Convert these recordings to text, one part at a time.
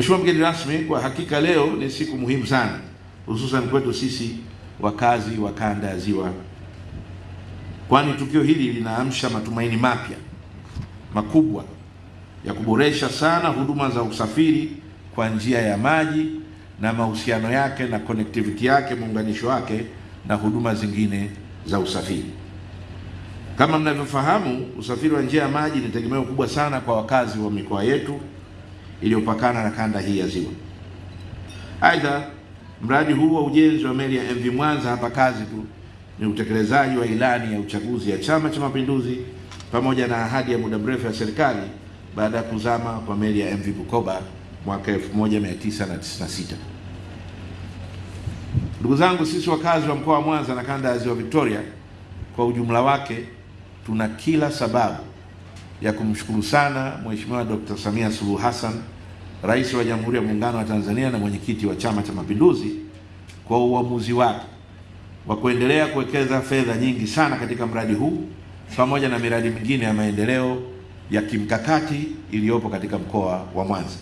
Mheshimiwa mgeni rasmi, kwa hakika leo ni siku muhimu sana, hususan kwetu sisi wakazi wa kanda ya Ziwa, kwani tukio hili linaamsha matumaini mapya makubwa ya kuboresha sana huduma za usafiri kwa njia ya maji na mahusiano yake na connectivity yake, muunganisho wake na huduma zingine za usafiri. Kama mnavyofahamu, usafiri wa njia ya maji ni tegemeo kubwa sana kwa wakazi wa mikoa yetu iliyopakana na kanda hii ya Ziwa. Aidha, mradi huu wa ujenzi wa meli ya MV Mwanza hapa kazi tu ni utekelezaji wa ilani ya uchaguzi ya Chama cha Mapinduzi pamoja na ahadi ya muda mrefu ya serikali baada ya kuzama kwa meli ya MV Bukoba mwaka 1996. Ndugu zangu, sisi wakazi wa mkoa wa Mwanza na kanda ya Ziwa Victoria kwa ujumla wake tuna kila sababu ya kumshukuru sana Mheshimiwa Dr. Samia Suluhu Hassan, Rais wa Jamhuri ya Muungano wa Tanzania na mwenyekiti wa Chama cha Mapinduzi kwa uamuzi wake wa kuendelea kuwekeza fedha nyingi sana katika mradi huu pamoja na miradi mingine ya maendeleo ya kimkakati iliyopo katika mkoa wa Mwanza.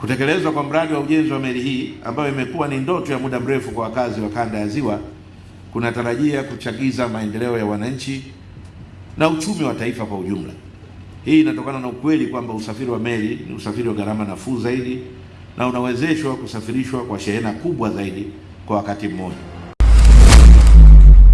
Kutekelezwa kwa mradi wa ujenzi wa meli hii ambayo imekuwa ni ndoto ya muda mrefu kwa wakazi wa kanda ya Ziwa kunatarajia kuchagiza maendeleo ya wananchi na uchumi wa taifa kwa ujumla. Hii inatokana na ukweli kwamba usafiri wa meli ni usafiri wa gharama nafuu zaidi na unawezeshwa kusafirishwa kwa shehena kubwa zaidi kwa wakati mmoja.